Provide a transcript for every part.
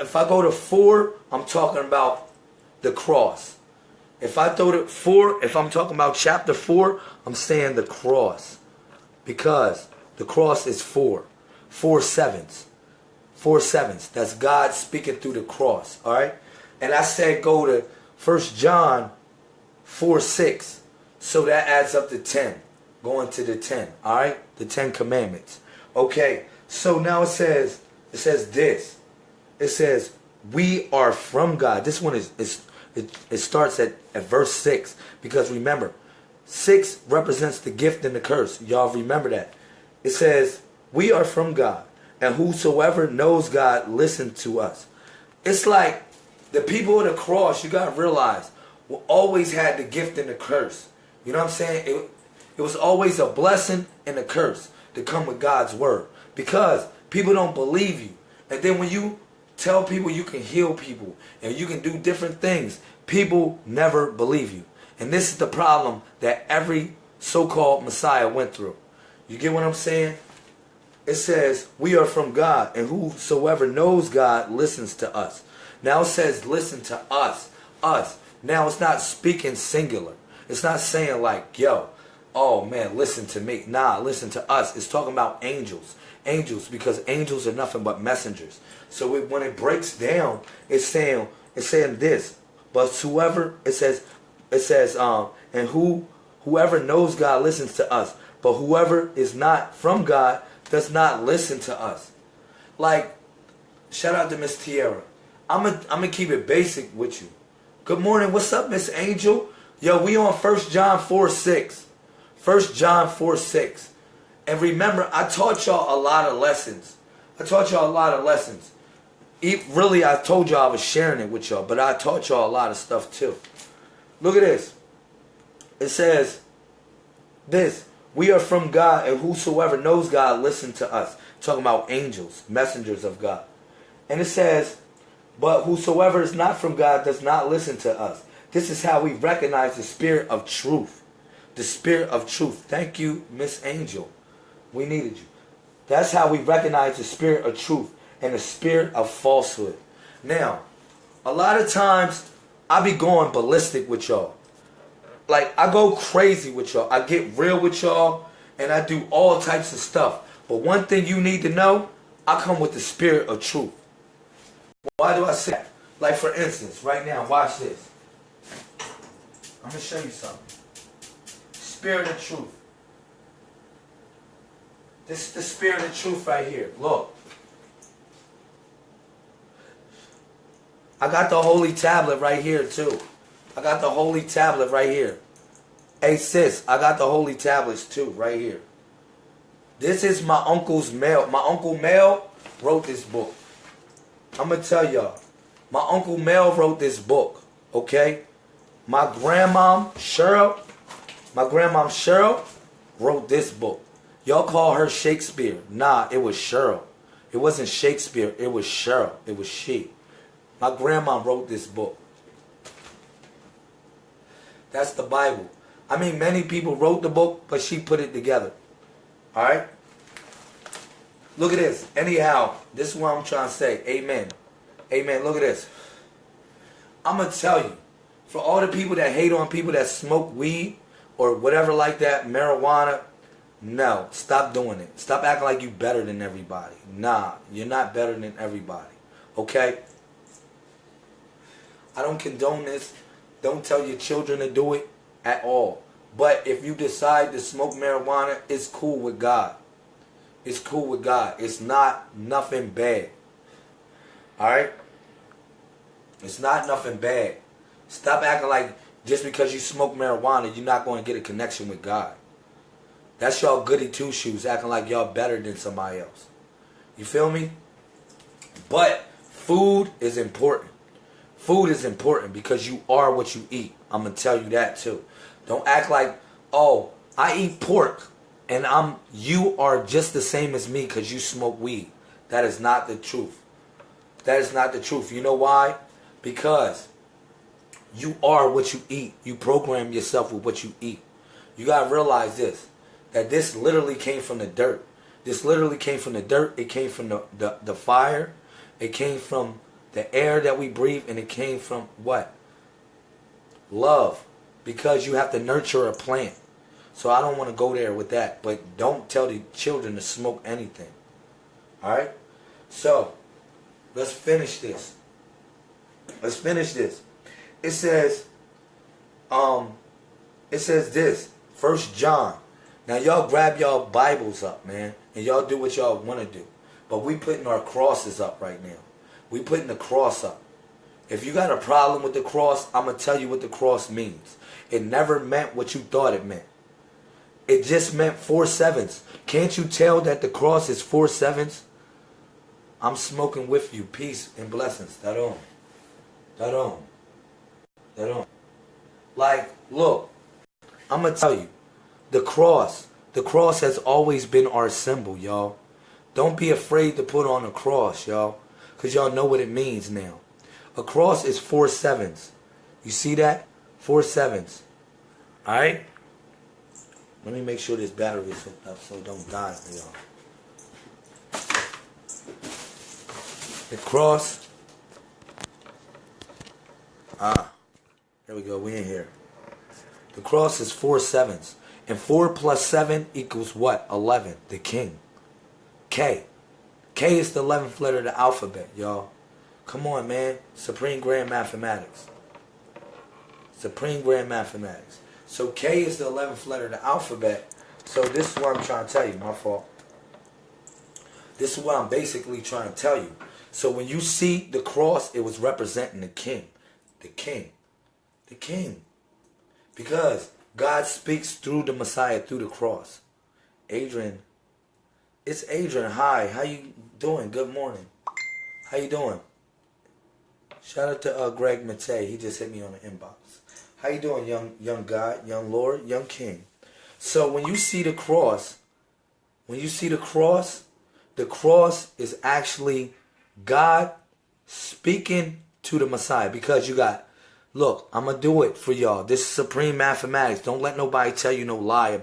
if I go to four, I'm talking about the cross. If I throw to four, if I'm talking about chapter four, I'm saying the cross. Because the cross is four. Four sevens. Four sevens. That's God speaking through the cross. Alright? And I said go to First John 4 6. So that adds up to 10. Going to the 10. Alright? The 10 commandments. Okay. So now it says it says this. It says we are from God. This one is, is it, it starts at, at verse 6. Because remember, 6 represents the gift and the curse. Y'all remember that. It says, we are from God. And whosoever knows God, listen to us. It's like the people of the cross, you got to realize, we always had the gift and the curse. You know what I'm saying? It, it was always a blessing and a curse to come with God's word. Because people don't believe you. And then when you tell people you can heal people and you can do different things, people never believe you. And this is the problem that every so-called Messiah went through. You get what I'm saying? It says, we are from God, and whosoever knows God listens to us. Now it says, listen to us. Us. Now it's not speaking singular. It's not saying like, yo, oh man, listen to me. Nah, listen to us. It's talking about angels. Angels, because angels are nothing but messengers. So it, when it breaks down, it's saying, it's saying this. But whoever, it says, it says, um, and who, whoever knows God listens to us. But whoever is not from God does not listen to us. Like, shout out to Miss Tierra. I'm going I'm to keep it basic with you. Good morning. What's up, Miss Angel? Yo, we on 1 John 4, 6. 1 John 4, 6. And remember, I taught y'all a lot of lessons. I taught y'all a lot of lessons. Really, I told y'all I was sharing it with y'all, but I taught y'all a lot of stuff too. Look at this. It says this. We are from God, and whosoever knows God, listen to us. Talking about angels, messengers of God. And it says, but whosoever is not from God does not listen to us. This is how we recognize the spirit of truth. The spirit of truth. Thank you, Miss Angel. We needed you. That's how we recognize the spirit of truth and the spirit of falsehood. Now, a lot of times I be going ballistic with y'all. Like I go crazy with y'all. I get real with y'all and I do all types of stuff. But one thing you need to know, I come with the spirit of truth. Why do I say that? Like for instance, right now, watch this. I'm to show you something. Spirit of truth. This is the spirit of truth right here. Look. I got the holy tablet right here too. I got the holy tablet right here. Hey sis, I got the holy tablets too right here. This is my uncle's mail. My uncle Mel wrote this book. I'm going to tell y'all. My uncle Mel wrote this book. Okay? My grandmom Cheryl, my grandmom Cheryl wrote this book. Y'all call her Shakespeare. Nah, it was Cheryl. It wasn't Shakespeare. It was Cheryl. It was she. My grandma wrote this book. That's the Bible. I mean, many people wrote the book, but she put it together. Alright? Look at this. Anyhow, this is what I'm trying to say. Amen. Amen. Look at this. I'm going to tell you, for all the people that hate on people that smoke weed or whatever like that, marijuana, no, stop doing it. Stop acting like you better than everybody. Nah, you're not better than everybody. Okay? I don't condone this. Don't tell your children to do it at all. But if you decide to smoke marijuana, it's cool with God. It's cool with God. It's not nothing bad. Alright? It's not nothing bad. Stop acting like just because you smoke marijuana, you're not going to get a connection with God. That's y'all goody two shoes acting like y'all better than somebody else. You feel me? But food is important. Food is important because you are what you eat. I'm going to tell you that too. Don't act like, oh, I eat pork and I'm you are just the same as me because you smoke weed. That is not the truth. That is not the truth. You know why? Because you are what you eat. You program yourself with what you eat. You got to realize this. That this literally came from the dirt. This literally came from the dirt. It came from the, the, the fire. It came from the air that we breathe, and it came from what? Love. Because you have to nurture a plant. So I don't want to go there with that. But don't tell the children to smoke anything. Alright? So, let's finish this. Let's finish this. It says, um, it says this, First John. Now y'all grab y'all Bibles up, man, and y'all do what y'all want to do. But we putting our crosses up right now. We putting the cross up. If you got a problem with the cross, I'm going to tell you what the cross means. It never meant what you thought it meant. It just meant four sevens. Can't you tell that the cross is four sevens? I'm smoking with you. Peace and blessings. That on. That on. That on. Like, look, I'm going to tell you. The cross. The cross has always been our symbol, y'all. Don't be afraid to put on a cross, y'all. Because y'all know what it means now. A cross is four sevens. You see that? Four sevens. Alright? Let me make sure this battery is hooked up so it don't die y'all. The cross. Ah. There we go. We in here. The cross is four sevens. And four plus seven equals what? Eleven. The king. K. K is the 11th letter of the alphabet, y'all. Come on, man. Supreme Grand Mathematics. Supreme Grand Mathematics. So K is the 11th letter of the alphabet. So this is what I'm trying to tell you. My fault. This is what I'm basically trying to tell you. So when you see the cross, it was representing the king. The king. The king. Because God speaks through the Messiah, through the cross. Adrian. It's Adrian. Hi. How you doing? Good morning. How you doing? Shout out to uh, Greg Matei. He just hit me on the inbox. How you doing, young young God, young Lord, young King? So when you see the cross, when you see the cross, the cross is actually God speaking to the Messiah because you got, look, I'm going to do it for y'all. This is supreme mathematics. Don't let nobody tell you no lie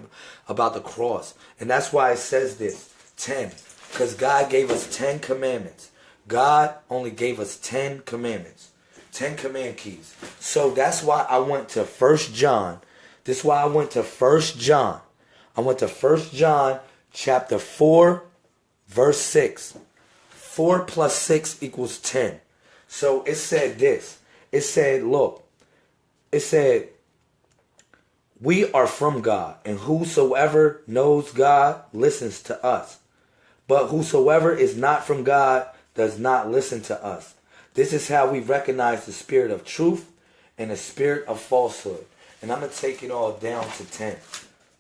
about the cross. And that's why it says this, 10. Because God gave us 10 commandments. God only gave us 10 commandments. 10 command keys. So that's why I went to First John. This is why I went to First John. I went to First John chapter 4 verse 6. 4 plus 6 equals 10. So it said this. It said, look, it said, we are from God, and whosoever knows God listens to us. But whosoever is not from God does not listen to us. This is how we recognize the spirit of truth and the spirit of falsehood. And I'm going to take it all down to 10,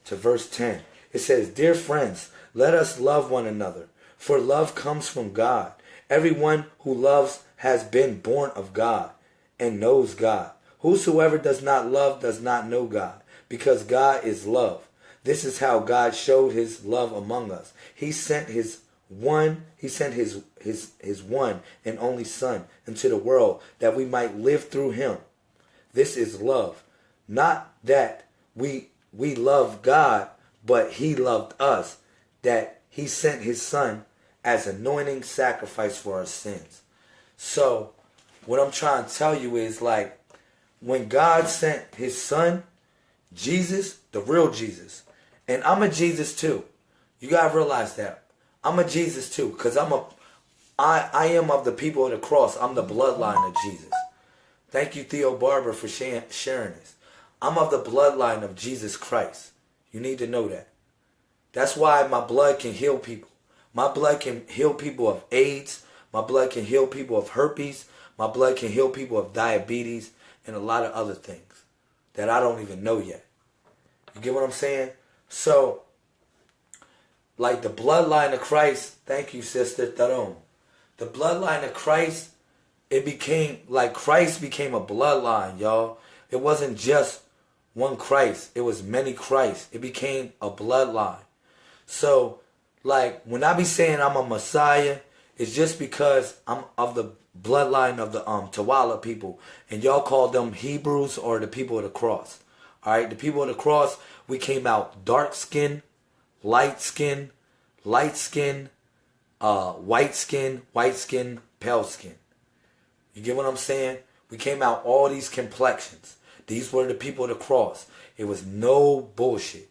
to verse 10. It says, Dear friends, let us love one another, for love comes from God. Everyone who loves has been born of God and knows God. Whosoever does not love does not know God, because God is love. This is how God showed his love among us. He sent his one, he sent his his his one and only son into the world that we might live through him. This is love. Not that we we love God, but he loved us that he sent his son as anointing sacrifice for our sins. So, what I'm trying to tell you is like when God sent his son, Jesus, the real Jesus, and I'm a Jesus too. You got to realize that. I'm a Jesus too, because I'm a I, I am of the people of the cross. I'm the bloodline of Jesus. Thank you, Theo Barber, for sharing, sharing this. I'm of the bloodline of Jesus Christ. You need to know that. That's why my blood can heal people. My blood can heal people of AIDS. My blood can heal people of herpes. My blood can heal people of diabetes and a lot of other things that I don't even know yet. You get what I'm saying? So, like the bloodline of Christ, thank you, Sister Taron. The bloodline of Christ, it became, like Christ became a bloodline, y'all. It wasn't just one Christ. It was many Christ. It became a bloodline. So, like, when I be saying I'm a Messiah, it's just because I'm of the bloodline of the um Tawala people. And y'all call them Hebrews or the people of the cross. Alright, the people of the cross, we came out dark skin, light skin, light skin, uh, white skin, white skin, pale skin. You get what I'm saying? We came out all these complexions. These were the people of the cross. It was no bullshit.